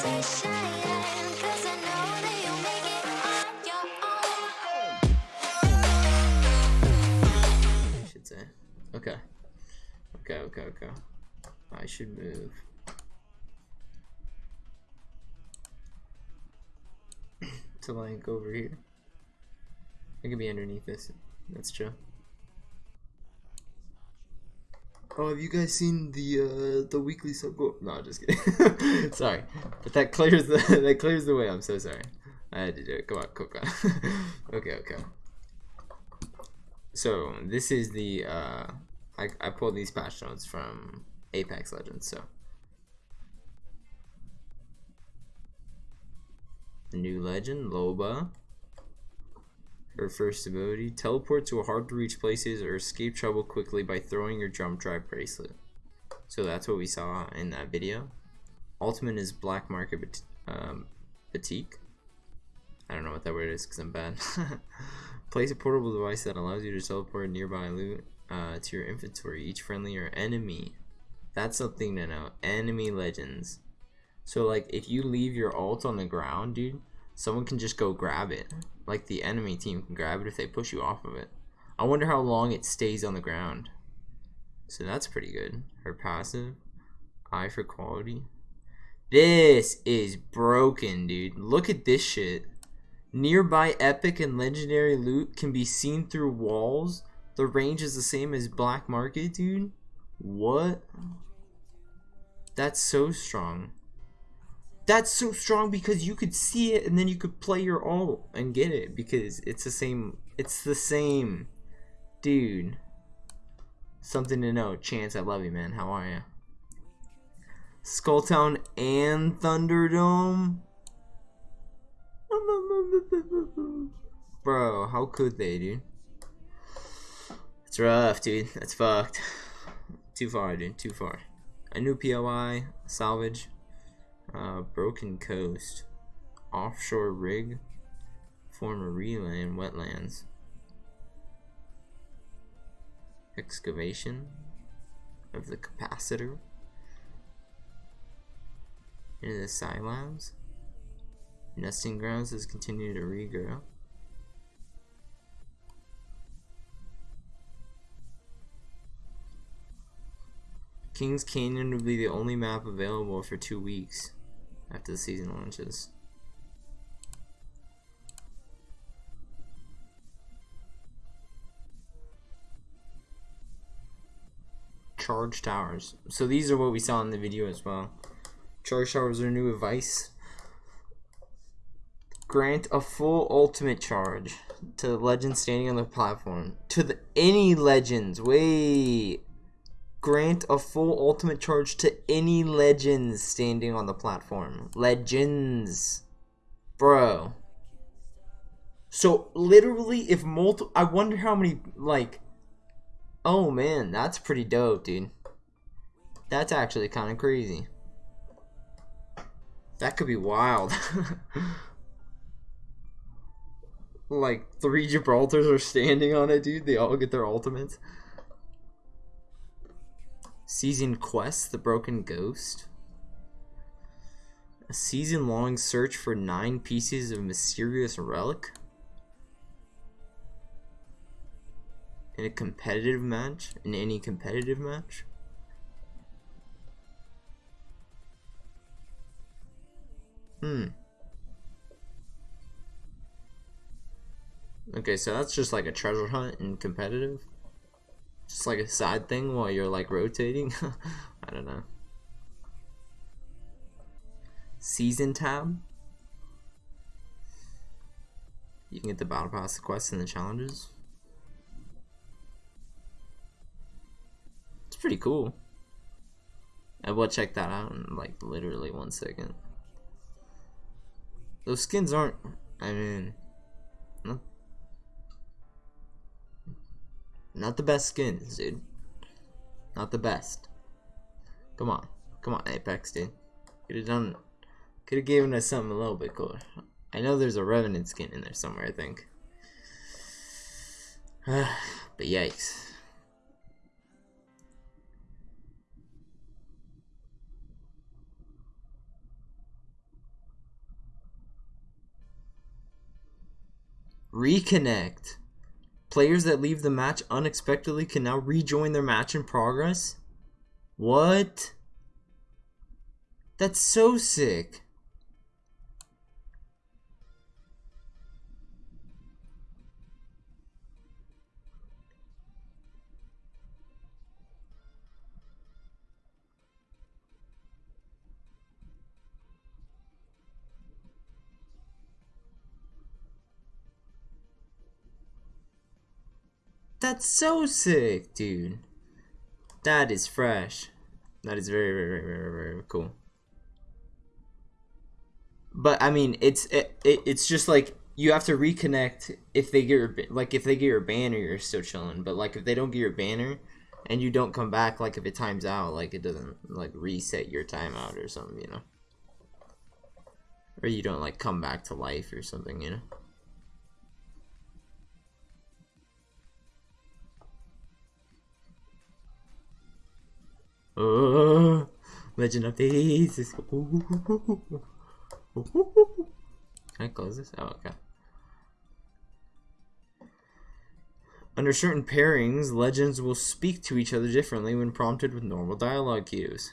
should say. Okay. Okay, okay, okay. I should move. to like over here. I could be underneath this. That's true. Oh, have you guys seen the uh the weekly sub goal? No, just kidding. sorry, but that clears the that clears the way. I'm so sorry. I had to do it. Come on, come on. okay, okay. So this is the uh, I I pulled these patch notes from Apex Legends. So new legend Loba. Her first ability: teleport to a hard to reach places or escape trouble quickly by throwing your jump drive bracelet. So that's what we saw in that video. Ultimate is Black Market um, Batik. I don't know what that word is because I'm bad. Place a portable device that allows you to teleport nearby loot uh, to your inventory. Each friendly or enemy. That's something to know. Enemy legends. So like if you leave your ult on the ground, dude, someone can just go grab it. Like the enemy team can grab it if they push you off of it. I wonder how long it stays on the ground. So that's pretty good. Her passive, eye for quality. This is broken, dude. Look at this shit. Nearby epic and legendary loot can be seen through walls. The range is the same as Black Market, dude. What? That's so strong. That's so strong because you could see it and then you could play your ult and get it because it's the same. It's the same. Dude. Something to know. Chance, I love you, man. How are you? Skulltown and Thunderdome? Bro, how could they, dude? It's rough, dude. That's fucked. Too far, dude. Too far. A new POI, salvage, uh, broken coast, offshore rig, former relay in wetlands, excavation of the capacitor. Into the silabs. Nesting grounds has continued to regrow. Kings Canyon will be the only map available for two weeks after the season launches. Charge towers. So these are what we saw in the video as well. Charge towers are new advice. Grant a full ultimate charge to the legend standing on the platform. To the any legends. Wait. Grant a full ultimate charge to any legends standing on the platform. Legends. Bro. So literally if multi I wonder how many like Oh man, that's pretty dope, dude. That's actually kind of crazy. That could be wild. like three Gibraltars are standing on it, dude. They all get their ultimates. Season quest, the broken ghost. A season long search for nine pieces of mysterious relic. In a competitive match? In any competitive match? Hmm. Okay, so that's just like a treasure hunt in competitive? Just like a side thing while you're like rotating? I don't know. Season tab? You can get the battle pass, the quests, and the challenges. It's pretty cool. I will check that out in like literally one second. Those skins aren't. I mean, Not the best skins, dude. Not the best. Come on. Come on, Apex, dude. Could have done... Could have given us something a little bit cooler. I know there's a Revenant skin in there somewhere, I think. but yikes. Reconnect. Players that leave the match unexpectedly can now rejoin their match in progress. What? That's so sick. That's so sick, dude. That is fresh. That is very, very, very, very, very cool. But I mean, it's it, it, it's just like you have to reconnect if they get your like if they get your banner, you're still chilling. But like if they don't get your banner, and you don't come back, like if it times out, like it doesn't like reset your timeout or something, you know. Or you don't like come back to life or something, you know. Legend of Faces. Can I close this? Oh, okay. Under certain pairings, legends will speak to each other differently when prompted with normal dialogue cues.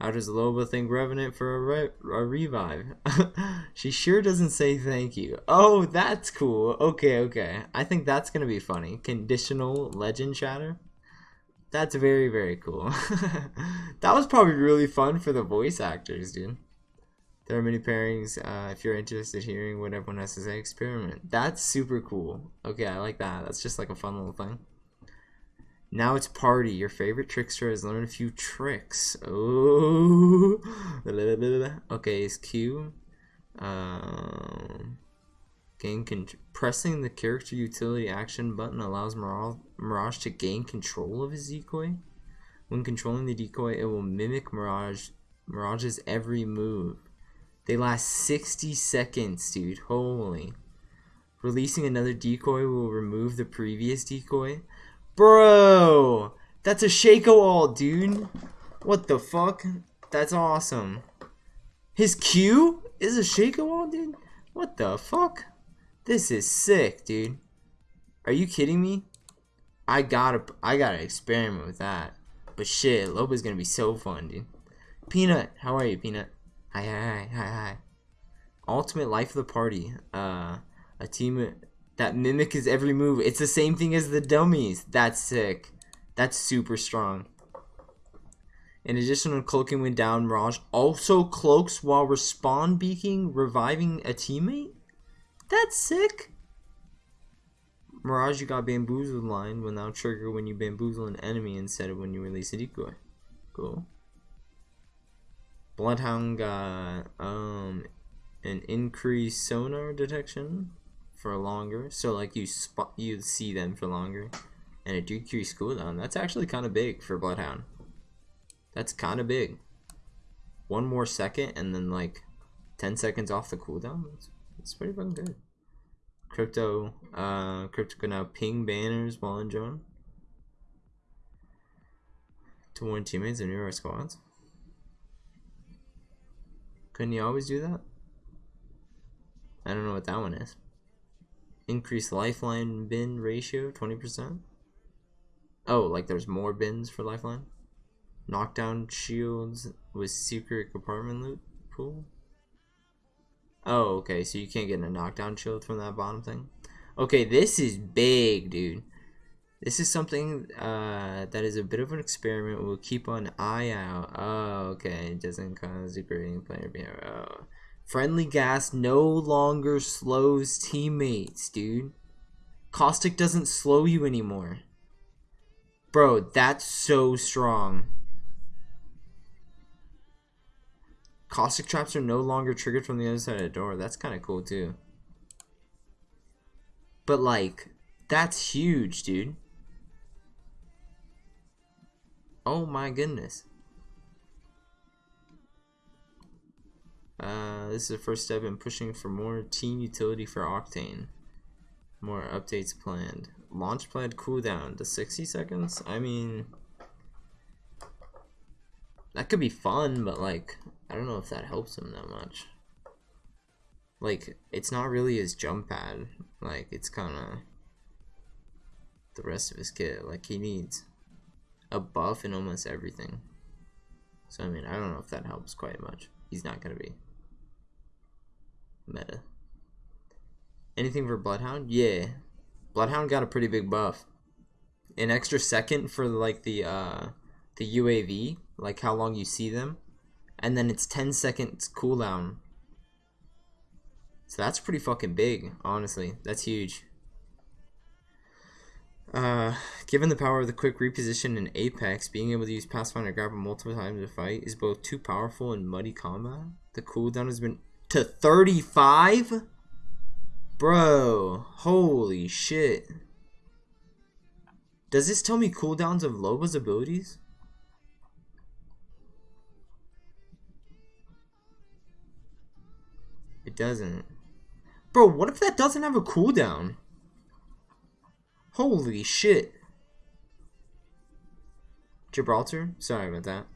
How does Loba thank Revenant for a, re a revive? she sure doesn't say thank you. Oh, that's cool. Okay, okay. I think that's gonna be funny. Conditional legend chatter. That's very, very cool. that was probably really fun for the voice actors, dude. There are many pairings. Uh, if you're interested in hearing what everyone has to say, experiment. That's super cool. Okay, I like that. That's just like a fun little thing. Now it's party. Your favorite trickster has learned a few tricks. Oh, okay. Is Q. Um, gain pressing the character utility action button allows Mirage, Mirage to gain control of his decoy. When controlling the decoy, it will mimic Mirage Mirage's every move. They last 60 seconds, dude. Holy. Releasing another decoy will remove the previous decoy. Bro! That's a Shaco ult, dude. What the fuck? That's awesome. His Q is a Shaco ult, dude? What the fuck? This is sick, dude. Are you kidding me? I gotta, I gotta experiment with that. But shit, Loba's gonna be so fun, dude. Peanut, how are you, Peanut? Hi, hi, hi, hi, hi. Ultimate life of the party. Uh, a team that mimic his every move. It's the same thing as the dummies. That's sick. That's super strong. In addition to cloaking when down, Mirage also cloaks while respawn beaking, reviving a teammate? That's sick. Mirage, you got bamboozled line will now trigger when you bamboozle an enemy instead of when you release a decoy. Cool. Bloodhound got um an increased sonar detection for longer, so like you spot you see them for longer, and a decreased cooldown. That's actually kind of big for Bloodhound. That's kind of big. One more second, and then like ten seconds off the cooldown. That's, that's pretty fucking good. Crypto, uh, Crypto can now ping banners while in drone to warn teammates and nearby squads. Couldn't you always do that? I don't know what that one is. Increase lifeline bin ratio 20%. Oh, like there's more bins for lifeline? Knockdown shields with secret compartment loot pool? Oh, okay, so you can't get a knockdown shield from that bottom thing? Okay, this is big, dude. This is something uh, that is a bit of an experiment. We'll keep an eye out. Oh, okay. It doesn't cause degrading player behavior. Oh. Friendly gas no longer slows teammates, dude. Caustic doesn't slow you anymore. Bro, that's so strong. Caustic traps are no longer triggered from the other side of the door. That's kind of cool, too. But, like, that's huge, dude. Oh my goodness. Uh, this is the first step in pushing for more team utility for Octane. More updates planned. Launch pad cooldown to 60 seconds? I mean, that could be fun, but like, I don't know if that helps him that much. like it's not really his jump pad. Like it's kind of the rest of his kit. Like he needs a buff in almost everything. So I mean, I don't know if that helps quite much. He's not gonna be meta. Anything for Bloodhound? Yeah, Bloodhound got a pretty big buff. An extra second for like the uh the UAV, like how long you see them, and then it's 10 seconds cooldown. So that's pretty fucking big, honestly. That's huge. Uh, given the power of the quick reposition in Apex, being able to use Pathfinder Grapple multiple times to fight is both too powerful and muddy combat. The cooldown has been to 35? Bro, holy shit. Does this tell me cooldowns of Loba's abilities? Doesn't. Bro, what if that doesn't have a cooldown? Holy shit. Gibraltar? Sorry about that.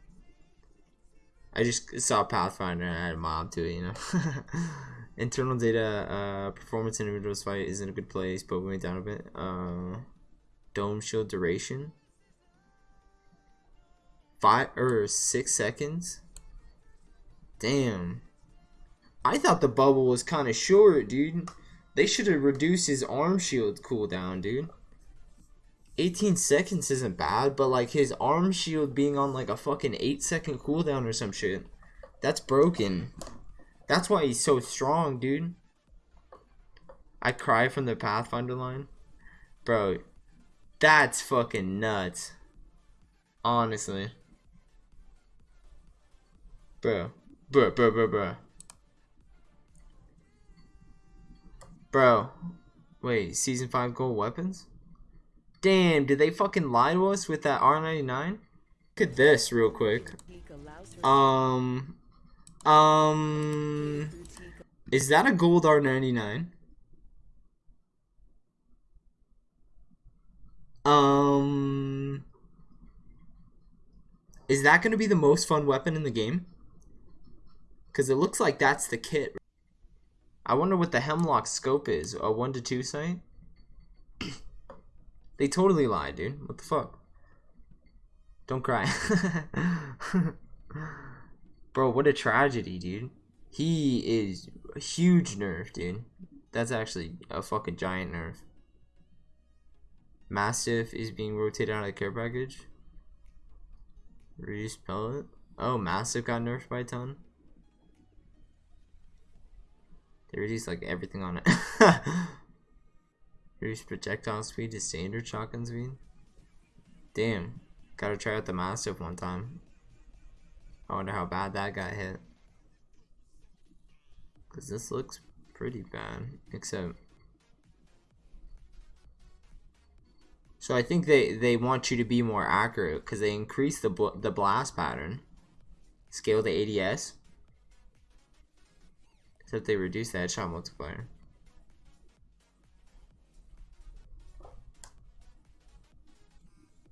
I just saw Pathfinder and I had a mob to it, you know? Internal data, uh, performance in individual's fight is in a good place, but we went down a bit. Uh, dome shield duration. Five or six seconds? Damn. I thought the bubble was kind of short, dude. They should have reduced his arm shield cooldown, dude. 18 seconds isn't bad, but like his arm shield being on like a fucking 8 second cooldown or some shit. That's broken. That's why he's so strong, dude. I cry from the Pathfinder line. Bro, that's fucking nuts. Honestly. Bro. Bro, bro, bro, bro. Bro. Wait, season 5 gold weapons? Damn, did they fucking lie to us with that R99? Look at this real quick. Um, um, is that a gold R99? Um, is that going to be the most fun weapon in the game? Because it looks like that's the kit. I wonder what the Hemlock scope is. A 1 to 2 sight? They totally lied, dude. What the fuck? Don't cry. Bro, what a tragedy, dude. He is a huge nerf, dude. That's actually a fucking giant nerf. Mastiff is being rotated out of the care package. Reduce pellet. Oh, Mastiff got nerfed by a ton. They reduced like everything on it. Reduce projectile speed to standard shotgun speed. Damn. Gotta try out the Mastiff one time. I wonder how bad that got hit. Because this looks pretty bad. Except... So I think they, they want you to be more accurate because they increase the, the blast pattern. Scale the ADS. Except they reduce the headshot multiplier.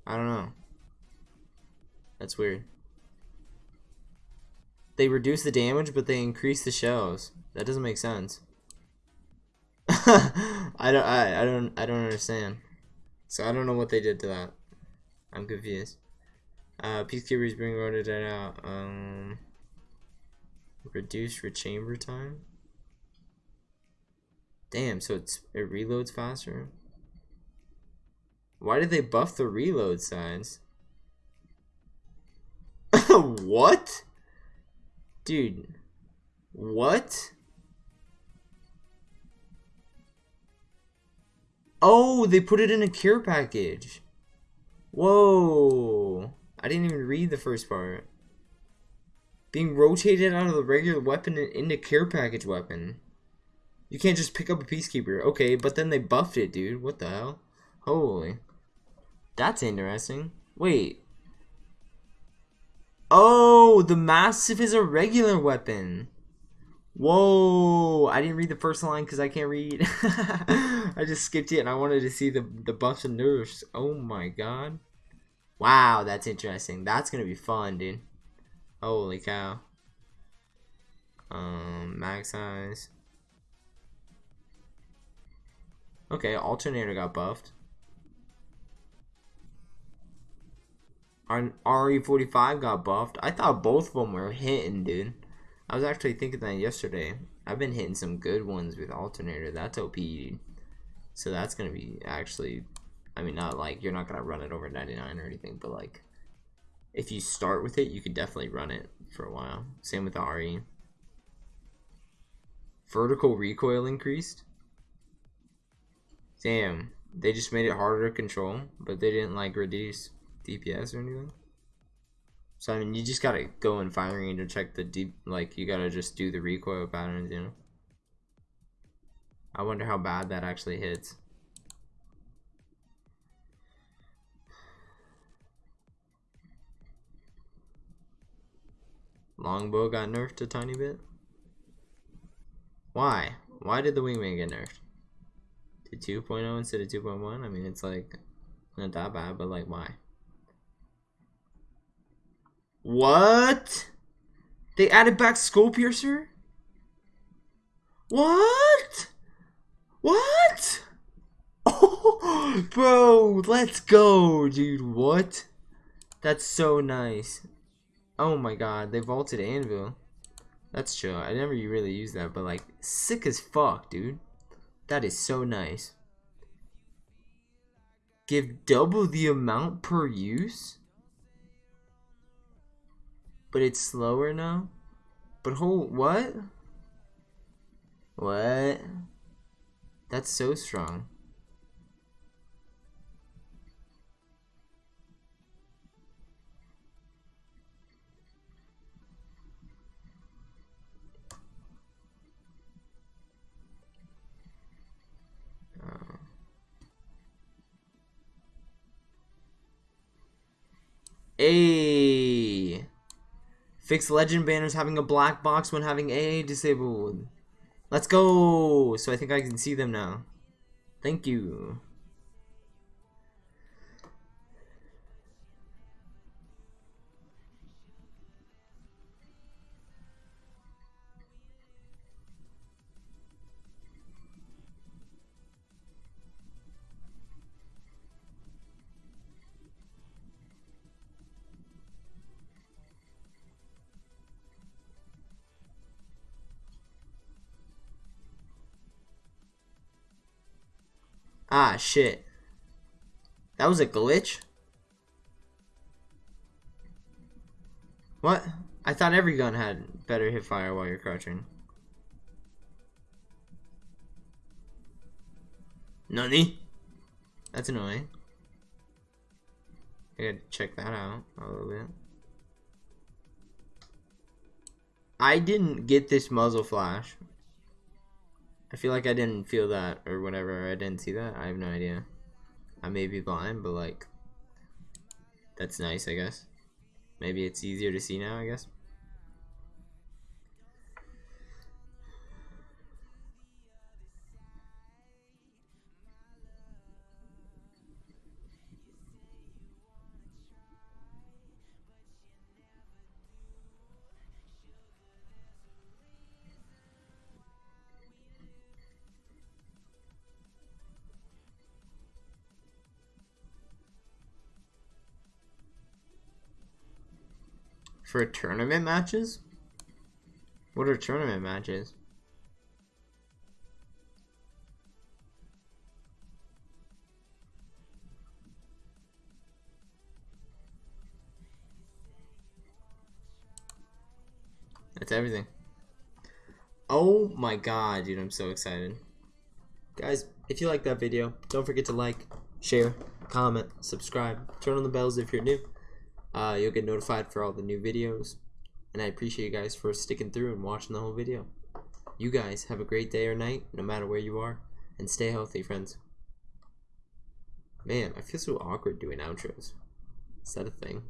I don't know. That's weird. They reduce the damage, but they increase the shells. That doesn't make sense. I don't. I, I don't. I don't understand. So I don't know what they did to that. I'm confused. Uh, Peacekeepers being rotated out. Um, reduce rechamber time. Damn. So it's it reloads faster. Why did they buff the reload signs? what? Dude. What? Oh, they put it in a cure package. Whoa. I didn't even read the first part. Being rotated out of the regular weapon into care package weapon. You can't just pick up a Peacekeeper. Okay, but then they buffed it, dude. What the hell? Holy. That's interesting. Wait. Oh, the Mastiff is a regular weapon. Whoa, I didn't read the first line because I can't read. I just skipped it and I wanted to see the, the buffs and nerfs. Oh my god. Wow, that's interesting. That's going to be fun, dude. Holy cow. Um, max size. Okay, alternator got buffed. Our RE45 got buffed. I thought both of them were hitting, dude. I was actually thinking that yesterday. I've been hitting some good ones with alternator. That's OP. So that's gonna be actually, I mean, not like you're not gonna run it over 99 or anything, but like, if you start with it, you could definitely run it for a while. Same with the RE. Vertical recoil increased. Damn, they just made it harder to control, but they didn't like reduce DPS or anything. So I mean, you just gotta go in firing to check the deep. Like you gotta just do the recoil patterns, you know. I wonder how bad that actually hits. Longbow got nerfed a tiny bit. Why? Why did the wingman get nerfed? To 2.0 instead of 2.1? I mean, it's like not that bad, but like, why? What? They added back Skull Piercer? What? What? Oh, bro, let's go, dude. What? That's so nice. Oh my god, they vaulted Anvil. That's chill. I never really used that, but like, sick as fuck, dude. That is so nice. Give double the amount per use? But it's slower now? But hold, what? What? That's so strong. A. Fix legend banners having a black box when having A disabled. Let's go. So I think I can see them now. Thank you. Ah, shit. That was a glitch? What? I thought every gun had better hit fire while you're crouching. Nani? That's annoying. I gotta check that out a little bit. I didn't get this muzzle flash. I feel like I didn't feel that or whatever. I didn't see that. I have no idea. I may be blind, but like, that's nice, I guess. Maybe it's easier to see now, I guess. For tournament matches? What are tournament matches? That's everything. Oh my god, dude, I'm so excited. Guys, if you like that video, don't forget to like, share, comment, subscribe, turn on the bells if you're new. Uh, you'll get notified for all the new videos. And I appreciate you guys for sticking through and watching the whole video. You guys have a great day or night, no matter where you are. And stay healthy, friends. Man, I feel so awkward doing outros. Is that a thing?